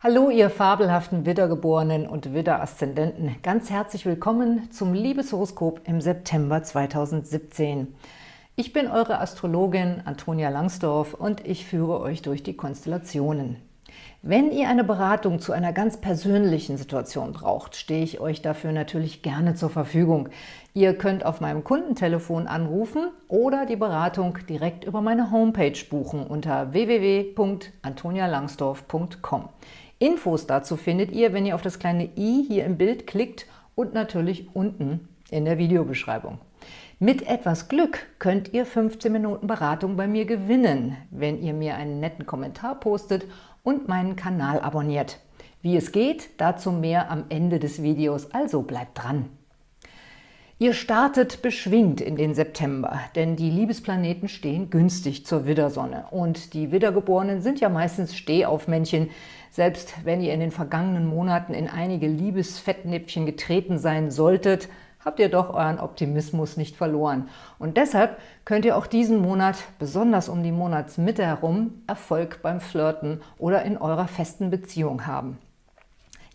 Hallo, ihr fabelhaften Widdergeborenen und Widder-Aszendenten. Ganz herzlich willkommen zum Liebeshoroskop im September 2017. Ich bin eure Astrologin Antonia Langsdorf und ich führe euch durch die Konstellationen. Wenn ihr eine Beratung zu einer ganz persönlichen Situation braucht, stehe ich euch dafür natürlich gerne zur Verfügung. Ihr könnt auf meinem Kundentelefon anrufen oder die Beratung direkt über meine Homepage buchen unter www.antonialangsdorf.com. Infos dazu findet ihr, wenn ihr auf das kleine i hier im Bild klickt und natürlich unten in der Videobeschreibung. Mit etwas Glück könnt ihr 15 Minuten Beratung bei mir gewinnen, wenn ihr mir einen netten Kommentar postet und meinen Kanal abonniert. Wie es geht, dazu mehr am Ende des Videos, also bleibt dran! Ihr startet beschwingt in den September, denn die Liebesplaneten stehen günstig zur Widdersonne. Und die Widdergeborenen sind ja meistens Stehaufmännchen. Selbst wenn ihr in den vergangenen Monaten in einige Liebesfettnäpfchen getreten sein solltet, habt ihr doch euren Optimismus nicht verloren. Und deshalb könnt ihr auch diesen Monat, besonders um die Monatsmitte herum, Erfolg beim Flirten oder in eurer festen Beziehung haben.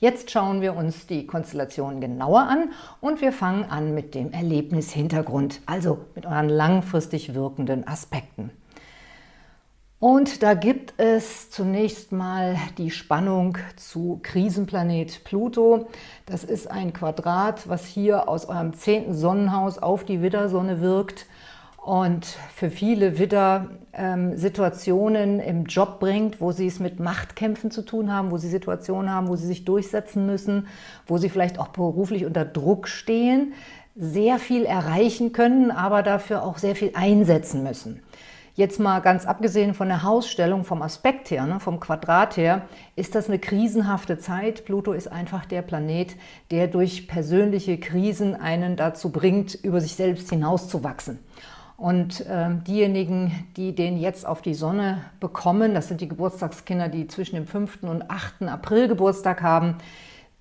Jetzt schauen wir uns die Konstellation genauer an und wir fangen an mit dem Erlebnishintergrund, also mit euren langfristig wirkenden Aspekten. Und da gibt es zunächst mal die Spannung zu Krisenplanet Pluto. Das ist ein Quadrat, was hier aus eurem zehnten Sonnenhaus auf die Widdersonne wirkt und für viele Widder ähm, Situationen im Job bringt, wo sie es mit Machtkämpfen zu tun haben, wo sie Situationen haben, wo sie sich durchsetzen müssen, wo sie vielleicht auch beruflich unter Druck stehen, sehr viel erreichen können, aber dafür auch sehr viel einsetzen müssen. Jetzt mal ganz abgesehen von der Hausstellung, vom Aspekt her, ne, vom Quadrat her, ist das eine krisenhafte Zeit. Pluto ist einfach der Planet, der durch persönliche Krisen einen dazu bringt, über sich selbst hinauszuwachsen. Und äh, diejenigen, die den jetzt auf die Sonne bekommen, das sind die Geburtstagskinder, die zwischen dem 5. und 8. April Geburtstag haben,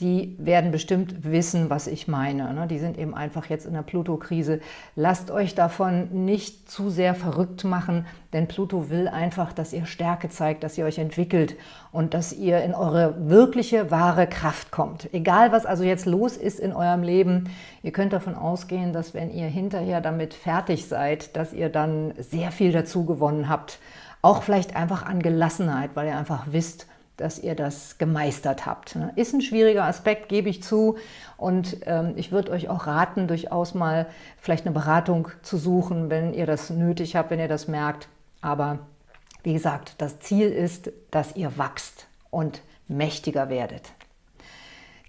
die werden bestimmt wissen, was ich meine. Ne? Die sind eben einfach jetzt in der Pluto-Krise. Lasst euch davon nicht zu sehr verrückt machen, denn Pluto will einfach, dass ihr Stärke zeigt, dass ihr euch entwickelt und dass ihr in eure wirkliche, wahre Kraft kommt. Egal, was also jetzt los ist in eurem Leben, ihr könnt davon ausgehen, dass wenn ihr hinterher damit fertig seid, dass ihr dann sehr viel dazu gewonnen habt. Auch vielleicht einfach an Gelassenheit, weil ihr einfach wisst, dass ihr das gemeistert habt. Ne? Ist ein schwieriger Aspekt, gebe ich zu. Und ähm, ich würde euch auch raten, durchaus mal vielleicht eine Beratung zu suchen, wenn ihr das nötig habt, wenn ihr das merkt. Aber wie gesagt, das Ziel ist, dass ihr wachst und mächtiger werdet.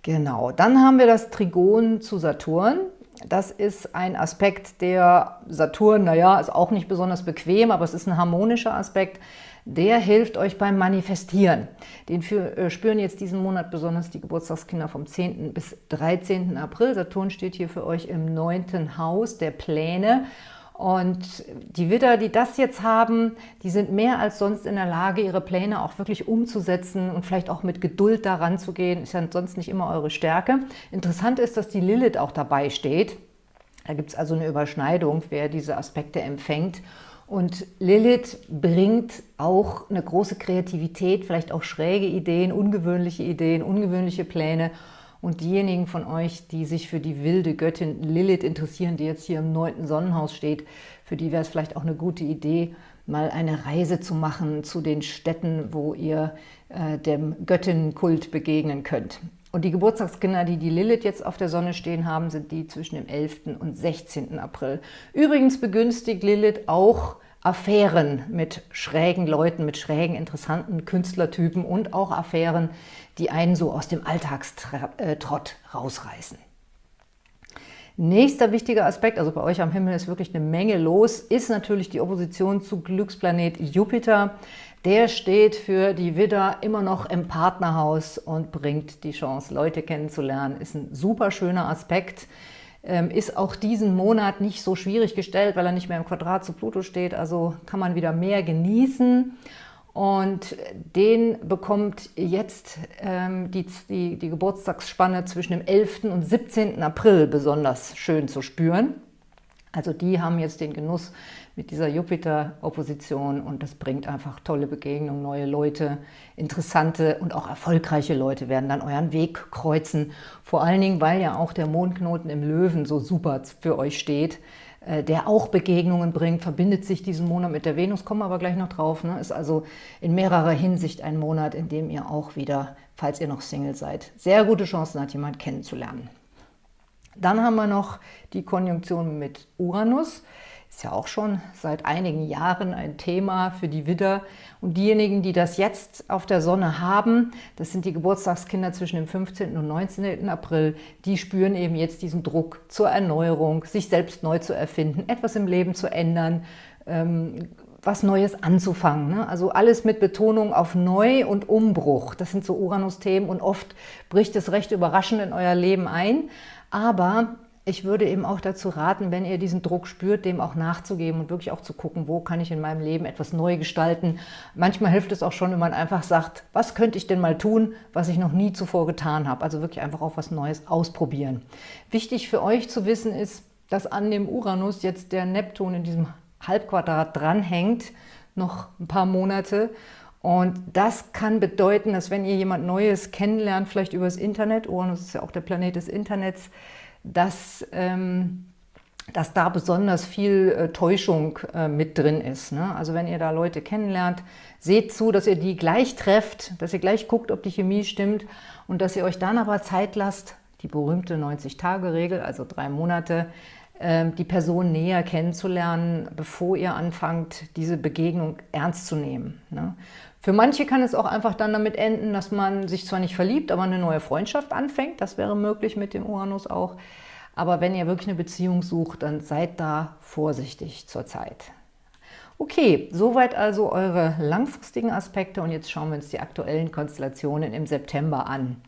Genau, dann haben wir das Trigon zu Saturn. Das ist ein Aspekt, der Saturn, naja, ist auch nicht besonders bequem, aber es ist ein harmonischer Aspekt der hilft euch beim Manifestieren. Den für, äh, spüren jetzt diesen Monat besonders die Geburtstagskinder vom 10. bis 13. April. Saturn steht hier für euch im neunten Haus der Pläne. Und die Widder, die das jetzt haben, die sind mehr als sonst in der Lage, ihre Pläne auch wirklich umzusetzen und vielleicht auch mit Geduld daran zu gehen. Ist ja sonst nicht immer eure Stärke. Interessant ist, dass die Lilith auch dabei steht. Da gibt es also eine Überschneidung, wer diese Aspekte empfängt. Und Lilith bringt auch eine große Kreativität, vielleicht auch schräge Ideen, ungewöhnliche Ideen, ungewöhnliche Pläne. Und diejenigen von euch, die sich für die wilde Göttin Lilith interessieren, die jetzt hier im neunten Sonnenhaus steht, für die wäre es vielleicht auch eine gute Idee, mal eine Reise zu machen zu den Städten, wo ihr äh, dem Göttinnenkult begegnen könnt. Und die Geburtstagskinder, die die Lilith jetzt auf der Sonne stehen haben, sind die zwischen dem 11. und 16. April. Übrigens begünstigt Lilith auch Affären mit schrägen Leuten, mit schrägen, interessanten Künstlertypen und auch Affären, die einen so aus dem Alltagstrott rausreißen. Nächster wichtiger Aspekt, also bei euch am Himmel ist wirklich eine Menge los, ist natürlich die Opposition zu Glücksplanet Jupiter. Der steht für die Widder immer noch im Partnerhaus und bringt die Chance, Leute kennenzulernen. Ist ein super schöner Aspekt. Ähm, ist auch diesen Monat nicht so schwierig gestellt, weil er nicht mehr im Quadrat zu Pluto steht. Also kann man wieder mehr genießen. Und den bekommt jetzt ähm, die, die, die Geburtstagsspanne zwischen dem 11. und 17. April besonders schön zu spüren. Also die haben jetzt den Genuss mit dieser Jupiter-Opposition und das bringt einfach tolle Begegnungen, neue Leute, interessante und auch erfolgreiche Leute werden dann euren Weg kreuzen. Vor allen Dingen, weil ja auch der Mondknoten im Löwen so super für euch steht, äh, der auch Begegnungen bringt, verbindet sich diesen Monat mit der Venus, kommen wir aber gleich noch drauf, ne? ist also in mehrerer Hinsicht ein Monat, in dem ihr auch wieder, falls ihr noch Single seid, sehr gute Chancen habt, jemanden kennenzulernen. Dann haben wir noch die Konjunktion mit Uranus. Ist ja auch schon seit einigen Jahren ein Thema für die Widder. Und diejenigen, die das jetzt auf der Sonne haben, das sind die Geburtstagskinder zwischen dem 15. und 19. April, die spüren eben jetzt diesen Druck zur Erneuerung, sich selbst neu zu erfinden, etwas im Leben zu ändern, ähm, was Neues anzufangen. Ne? Also alles mit Betonung auf Neu und Umbruch. Das sind so Uranus-Themen und oft bricht es recht überraschend in euer Leben ein. Aber ich würde eben auch dazu raten, wenn ihr diesen Druck spürt, dem auch nachzugeben und wirklich auch zu gucken, wo kann ich in meinem Leben etwas neu gestalten. Manchmal hilft es auch schon, wenn man einfach sagt, was könnte ich denn mal tun, was ich noch nie zuvor getan habe. Also wirklich einfach auch was Neues ausprobieren. Wichtig für euch zu wissen ist, dass an dem Uranus jetzt der Neptun in diesem Halbquadrat dranhängt, noch ein paar Monate. Und das kann bedeuten, dass wenn ihr jemand Neues kennenlernt, vielleicht übers Internet, Uranus ist ja auch der Planet des Internets, dass, ähm, dass da besonders viel äh, Täuschung äh, mit drin ist. Ne? Also wenn ihr da Leute kennenlernt, seht zu, dass ihr die gleich trefft, dass ihr gleich guckt, ob die Chemie stimmt und dass ihr euch dann aber Zeit lasst, die berühmte 90-Tage-Regel, also drei Monate, ähm, die Person näher kennenzulernen, bevor ihr anfangt, diese Begegnung ernst zu nehmen. Für manche kann es auch einfach dann damit enden, dass man sich zwar nicht verliebt, aber eine neue Freundschaft anfängt. Das wäre möglich mit dem Uranus auch. Aber wenn ihr wirklich eine Beziehung sucht, dann seid da vorsichtig zur Zeit. Okay, soweit also eure langfristigen Aspekte und jetzt schauen wir uns die aktuellen Konstellationen im September an.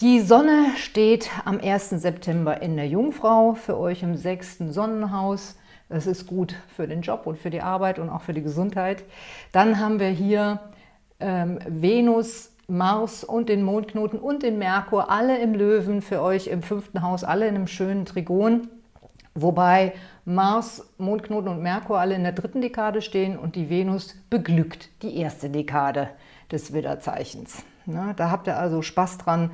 Die Sonne steht am 1. September in der Jungfrau, für euch im sechsten Sonnenhaus. Das ist gut für den Job und für die Arbeit und auch für die Gesundheit. Dann haben wir hier ähm, Venus, Mars und den Mondknoten und den Merkur, alle im Löwen, für euch im fünften Haus, alle in einem schönen Trigon. Wobei Mars, Mondknoten und Merkur alle in der dritten Dekade stehen und die Venus beglückt die erste Dekade des Widderzeichens. Ja, da habt ihr also Spaß dran,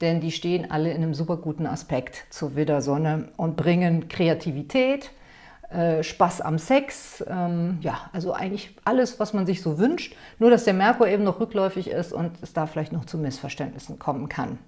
denn die stehen alle in einem super guten Aspekt zur Widdersonne und bringen Kreativität, Spaß am Sex, ähm, ja, also eigentlich alles, was man sich so wünscht, nur dass der Merkur eben noch rückläufig ist und es da vielleicht noch zu Missverständnissen kommen kann.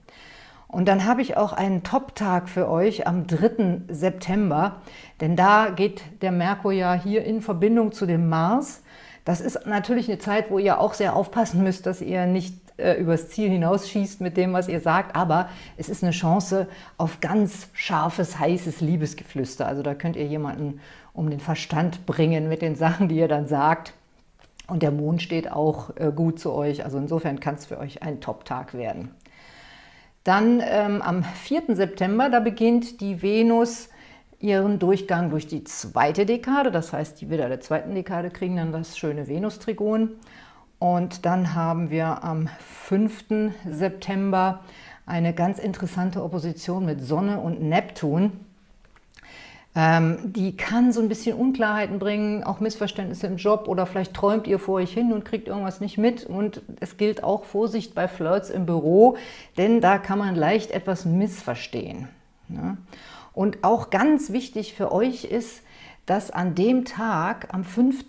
Und dann habe ich auch einen Top-Tag für euch am 3. September, denn da geht der Merkur ja hier in Verbindung zu dem Mars. Das ist natürlich eine Zeit, wo ihr auch sehr aufpassen müsst, dass ihr nicht äh, übers Ziel hinausschießt mit dem, was ihr sagt, aber es ist eine Chance auf ganz scharfes, heißes Liebesgeflüster. Also da könnt ihr jemanden um den Verstand bringen mit den Sachen, die ihr dann sagt. Und der Mond steht auch äh, gut zu euch, also insofern kann es für euch ein Top-Tag werden. Dann ähm, am 4. September, da beginnt die Venus ihren Durchgang durch die zweite Dekade, das heißt, die Widder der zweiten Dekade kriegen dann das schöne Venus-Trigon. Und dann haben wir am 5. September eine ganz interessante Opposition mit Sonne und Neptun. Ähm, die kann so ein bisschen Unklarheiten bringen, auch Missverständnisse im Job oder vielleicht träumt ihr vor euch hin und kriegt irgendwas nicht mit. Und es gilt auch Vorsicht bei Flirts im Büro, denn da kann man leicht etwas missverstehen. Ja? Und auch ganz wichtig für euch ist, dass an dem Tag, am 5.,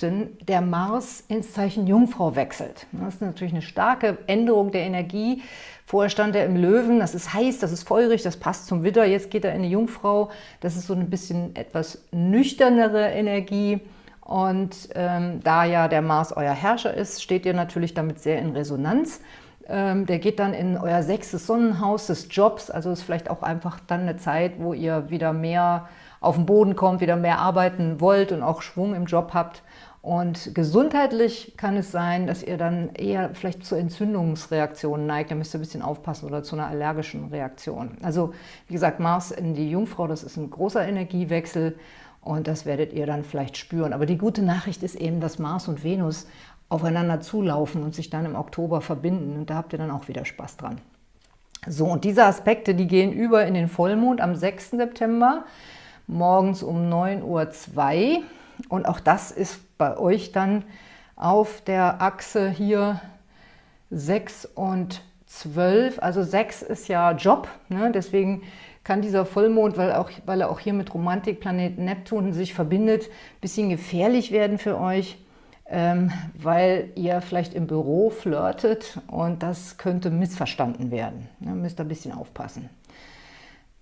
der Mars ins Zeichen Jungfrau wechselt. Das ist natürlich eine starke Änderung der Energie. Vorher stand er im Löwen, das ist heiß, das ist feurig, das passt zum Widder. Jetzt geht er in die Jungfrau, das ist so ein bisschen etwas nüchternere Energie. Und ähm, da ja der Mars euer Herrscher ist, steht ihr natürlich damit sehr in Resonanz. Ähm, der geht dann in euer sechstes Sonnenhaus des Jobs, also ist vielleicht auch einfach dann eine Zeit, wo ihr wieder mehr auf den Boden kommt, wieder mehr arbeiten wollt und auch Schwung im Job habt. Und gesundheitlich kann es sein, dass ihr dann eher vielleicht zu Entzündungsreaktionen neigt. Da müsst ihr ein bisschen aufpassen oder zu einer allergischen Reaktion. Also wie gesagt, Mars in die Jungfrau, das ist ein großer Energiewechsel und das werdet ihr dann vielleicht spüren. Aber die gute Nachricht ist eben, dass Mars und Venus aufeinander zulaufen und sich dann im Oktober verbinden. Und da habt ihr dann auch wieder Spaß dran. So, und diese Aspekte, die gehen über in den Vollmond am 6. September. Morgens um 9.02 Uhr. Und auch das ist bei euch dann auf der Achse hier 6 und 12. Also 6 ist ja Job, ne? deswegen kann dieser Vollmond, weil, auch, weil er auch hier mit Romantikplaneten Neptun sich verbindet, ein bisschen gefährlich werden für euch, ähm, weil ihr vielleicht im Büro flirtet und das könnte missverstanden werden. Ne? Müsst ihr ein bisschen aufpassen.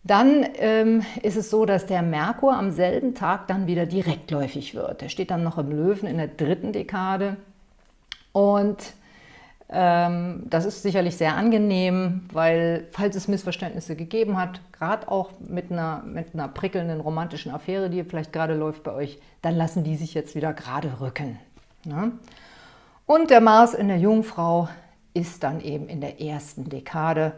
Dann ähm, ist es so, dass der Merkur am selben Tag dann wieder direktläufig wird. Der steht dann noch im Löwen in der dritten Dekade und ähm, das ist sicherlich sehr angenehm, weil falls es Missverständnisse gegeben hat, gerade auch mit einer, mit einer prickelnden romantischen Affäre, die vielleicht gerade läuft bei euch, dann lassen die sich jetzt wieder gerade rücken. Ne? Und der Mars in der Jungfrau ist dann eben in der ersten Dekade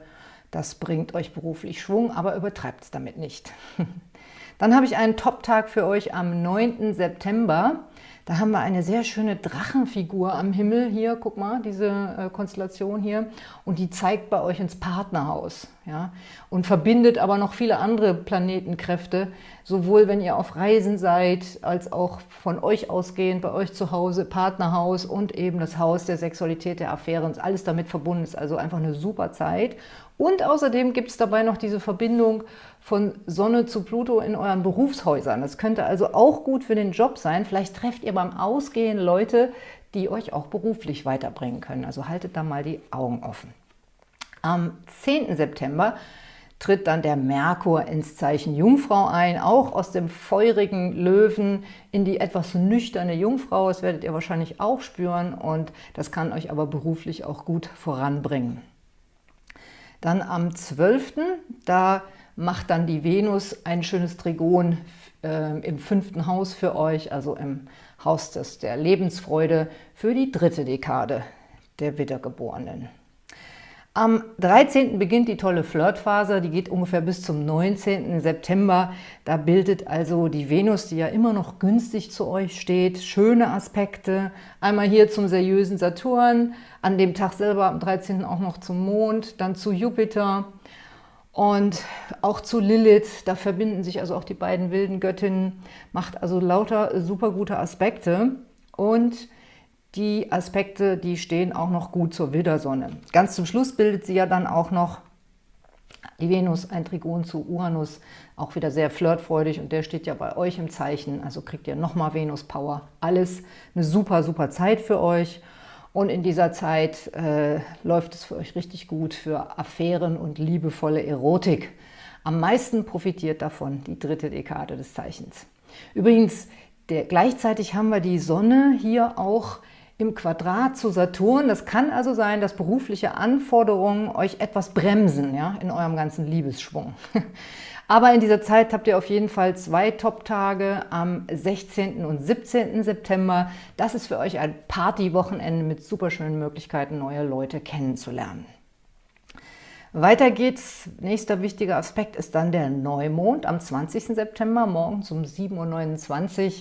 das bringt euch beruflich Schwung, aber übertreibt es damit nicht. Dann habe ich einen Top-Tag für euch am 9. September. Da haben wir eine sehr schöne Drachenfigur am Himmel hier, guck mal, diese äh, Konstellation hier. Und die zeigt bei euch ins Partnerhaus. Ja? Und verbindet aber noch viele andere Planetenkräfte, sowohl wenn ihr auf Reisen seid, als auch von euch ausgehend, bei euch zu Hause, Partnerhaus und eben das Haus der Sexualität, der Affäre und alles damit verbunden ist. Also einfach eine super Zeit. Und außerdem gibt es dabei noch diese Verbindung von Sonne zu Pluto in euren Berufshäusern. Das könnte also auch gut für den Job sein. Vielleicht trefft ihr beim Ausgehen Leute, die euch auch beruflich weiterbringen können. Also haltet da mal die Augen offen. Am 10. September tritt dann der Merkur ins Zeichen Jungfrau ein, auch aus dem feurigen Löwen in die etwas nüchterne Jungfrau. Das werdet ihr wahrscheinlich auch spüren und das kann euch aber beruflich auch gut voranbringen. Dann am 12., da macht dann die Venus ein schönes Trigon äh, im fünften Haus für euch, also im Haus des, der Lebensfreude für die dritte Dekade der Wiedergeborenen. Am 13. beginnt die tolle Flirtphase, die geht ungefähr bis zum 19. September. Da bildet also die Venus, die ja immer noch günstig zu euch steht, schöne Aspekte. Einmal hier zum seriösen Saturn, an dem Tag selber am 13. auch noch zum Mond, dann zu Jupiter und auch zu Lilith. Da verbinden sich also auch die beiden wilden Göttinnen, macht also lauter super gute Aspekte. Und die Aspekte, die stehen auch noch gut zur Widdersonne. Ganz zum Schluss bildet sie ja dann auch noch die Venus, ein Trigon zu Uranus, auch wieder sehr flirtfreudig und der steht ja bei euch im Zeichen, also kriegt ihr nochmal Venus-Power. Alles eine super, super Zeit für euch und in dieser Zeit äh, läuft es für euch richtig gut für Affären und liebevolle Erotik. Am meisten profitiert davon die dritte Dekade des Zeichens. Übrigens, der, gleichzeitig haben wir die Sonne hier auch im Quadrat zu Saturn. Das kann also sein, dass berufliche Anforderungen euch etwas bremsen ja, in eurem ganzen Liebesschwung. Aber in dieser Zeit habt ihr auf jeden Fall zwei Top-Tage am 16. und 17. September. Das ist für euch ein Party-Wochenende mit super schönen Möglichkeiten, neue Leute kennenzulernen. Weiter geht's. Nächster wichtiger Aspekt ist dann der Neumond am 20. September, morgens um 7.29 Uhr.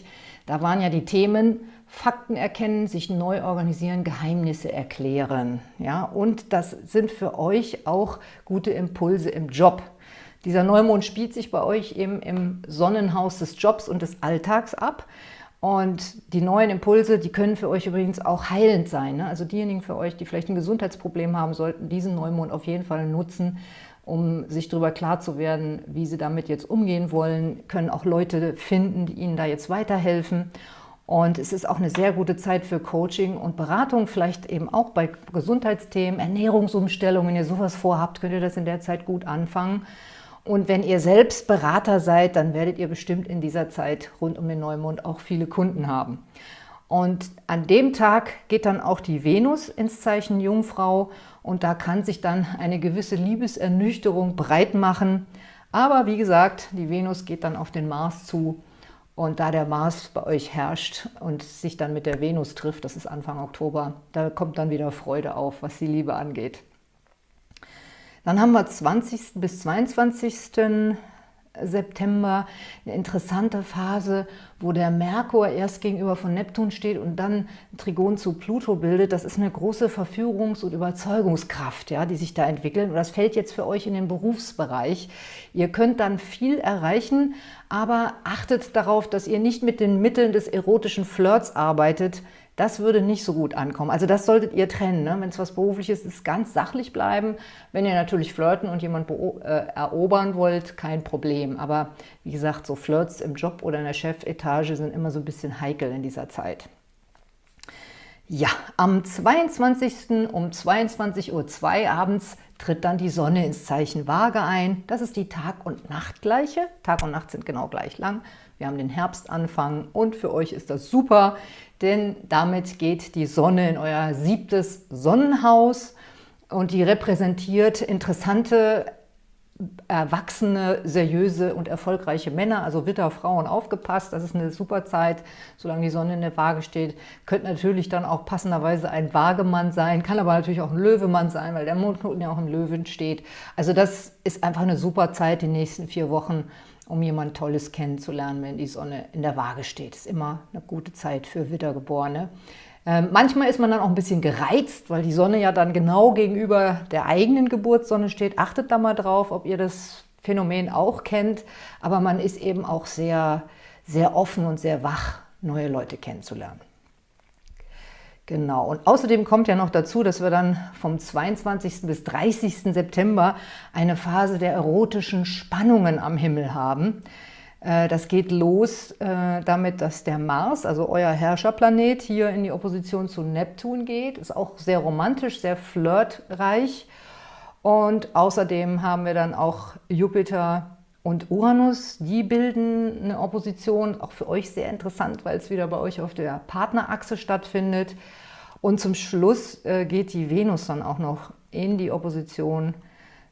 Da waren ja die Themen Fakten erkennen, sich neu organisieren, Geheimnisse erklären. Ja, und das sind für euch auch gute Impulse im Job. Dieser Neumond spielt sich bei euch eben im Sonnenhaus des Jobs und des Alltags ab. Und die neuen Impulse, die können für euch übrigens auch heilend sein. Ne? Also diejenigen für euch, die vielleicht ein Gesundheitsproblem haben, sollten diesen Neumond auf jeden Fall nutzen, um sich darüber klar zu werden, wie sie damit jetzt umgehen wollen, können auch Leute finden, die ihnen da jetzt weiterhelfen. Und es ist auch eine sehr gute Zeit für Coaching und Beratung, vielleicht eben auch bei Gesundheitsthemen, Ernährungsumstellungen. Wenn ihr sowas vorhabt, könnt ihr das in der Zeit gut anfangen. Und wenn ihr selbst Berater seid, dann werdet ihr bestimmt in dieser Zeit rund um den Neumond auch viele Kunden haben. Und an dem Tag geht dann auch die Venus ins Zeichen Jungfrau und da kann sich dann eine gewisse Liebesernüchterung breit machen. Aber wie gesagt, die Venus geht dann auf den Mars zu und da der Mars bei euch herrscht und sich dann mit der Venus trifft, das ist Anfang Oktober, da kommt dann wieder Freude auf, was die Liebe angeht. Dann haben wir 20. bis 22. September eine interessante Phase, wo der Merkur erst gegenüber von Neptun steht und dann Trigon zu Pluto bildet. Das ist eine große Verführungs- und Überzeugungskraft, ja, die sich da entwickeln. Und das fällt jetzt für euch in den Berufsbereich. Ihr könnt dann viel erreichen, aber achtet darauf, dass ihr nicht mit den Mitteln des erotischen Flirts arbeitet, das würde nicht so gut ankommen. Also das solltet ihr trennen. Ne? Wenn es was Berufliches ist, ganz sachlich bleiben. Wenn ihr natürlich flirten und jemand äh, erobern wollt, kein Problem. Aber wie gesagt, so Flirts im Job oder in der Chefetage sind immer so ein bisschen heikel in dieser Zeit. Ja, am 22. um 22.02 Uhr abends tritt dann die Sonne ins Zeichen Waage ein. Das ist die Tag- und Nachtgleiche. Tag und Nacht sind genau gleich lang. Wir haben den Herbstanfang und für euch ist das super, denn damit geht die Sonne in euer siebtes Sonnenhaus und die repräsentiert interessante, erwachsene, seriöse und erfolgreiche Männer, also Witter, Frauen, aufgepasst. Das ist eine super Zeit, solange die Sonne in der Waage steht. Könnte natürlich dann auch passenderweise ein Waagemann sein, kann aber natürlich auch ein Löwemann sein, weil der Mondknoten ja auch im Löwen steht. Also das ist einfach eine super Zeit, die nächsten vier Wochen, um jemand Tolles kennenzulernen, wenn die Sonne in der Waage steht. Ist immer eine gute Zeit für Wittergeborene. Ähm, manchmal ist man dann auch ein bisschen gereizt, weil die Sonne ja dann genau gegenüber der eigenen Geburtssonne steht. Achtet da mal drauf, ob ihr das Phänomen auch kennt. Aber man ist eben auch sehr, sehr offen und sehr wach, neue Leute kennenzulernen. Genau, und außerdem kommt ja noch dazu, dass wir dann vom 22. bis 30. September eine Phase der erotischen Spannungen am Himmel haben. Äh, das geht los äh, damit, dass der Mars, also euer Herrscherplanet, hier in die Opposition zu Neptun geht. Ist auch sehr romantisch, sehr flirtreich. Und außerdem haben wir dann auch Jupiter und Uranus, die bilden eine Opposition, auch für euch sehr interessant, weil es wieder bei euch auf der Partnerachse stattfindet. Und zum Schluss äh, geht die Venus dann auch noch in die Opposition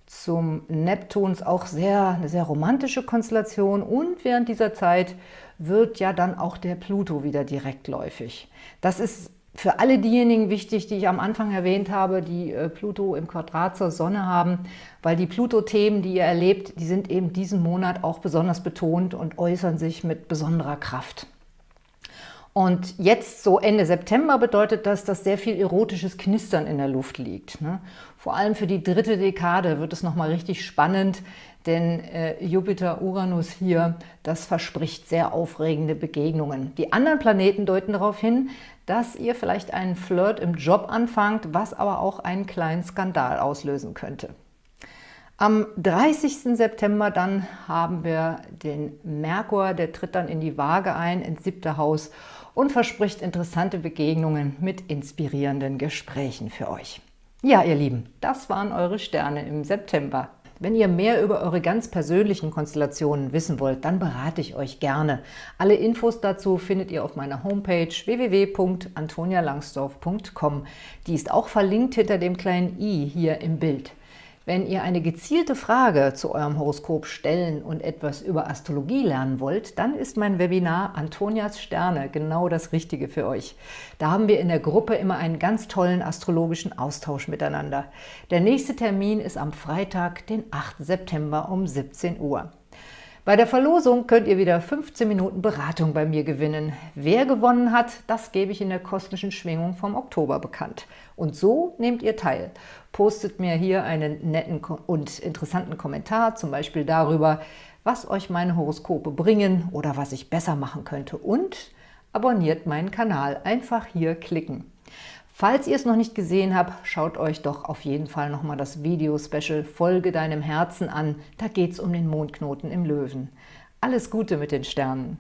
zum Neptun. Auch sehr, eine sehr romantische Konstellation. Und während dieser Zeit wird ja dann auch der Pluto wieder direktläufig. Das ist für alle diejenigen wichtig, die ich am Anfang erwähnt habe, die äh, Pluto im Quadrat zur Sonne haben, weil die Pluto-Themen, die ihr erlebt, die sind eben diesen Monat auch besonders betont und äußern sich mit besonderer Kraft. Und jetzt, so Ende September, bedeutet das, dass sehr viel erotisches Knistern in der Luft liegt. Ne? Vor allem für die dritte Dekade wird es nochmal richtig spannend, denn äh, Jupiter-Uranus hier, das verspricht sehr aufregende Begegnungen. Die anderen Planeten deuten darauf hin, dass ihr vielleicht einen Flirt im Job anfangt, was aber auch einen kleinen Skandal auslösen könnte. Am 30. September dann haben wir den Merkur, der tritt dann in die Waage ein, ins siebte Haus und verspricht interessante Begegnungen mit inspirierenden Gesprächen für euch. Ja, ihr Lieben, das waren eure Sterne im September. Wenn ihr mehr über eure ganz persönlichen Konstellationen wissen wollt, dann berate ich euch gerne. Alle Infos dazu findet ihr auf meiner Homepage www.antonialangsdorf.com. Die ist auch verlinkt hinter dem kleinen i hier im Bild. Wenn ihr eine gezielte Frage zu eurem Horoskop stellen und etwas über Astrologie lernen wollt, dann ist mein Webinar Antonias Sterne genau das Richtige für euch. Da haben wir in der Gruppe immer einen ganz tollen astrologischen Austausch miteinander. Der nächste Termin ist am Freitag, den 8. September um 17 Uhr. Bei der Verlosung könnt ihr wieder 15 Minuten Beratung bei mir gewinnen. Wer gewonnen hat, das gebe ich in der kosmischen Schwingung vom Oktober bekannt. Und so nehmt ihr teil. Postet mir hier einen netten und interessanten Kommentar, zum Beispiel darüber, was euch meine Horoskope bringen oder was ich besser machen könnte. Und abonniert meinen Kanal. Einfach hier klicken. Falls ihr es noch nicht gesehen habt, schaut euch doch auf jeden Fall nochmal das Video-Special Folge deinem Herzen an. Da geht es um den Mondknoten im Löwen. Alles Gute mit den Sternen!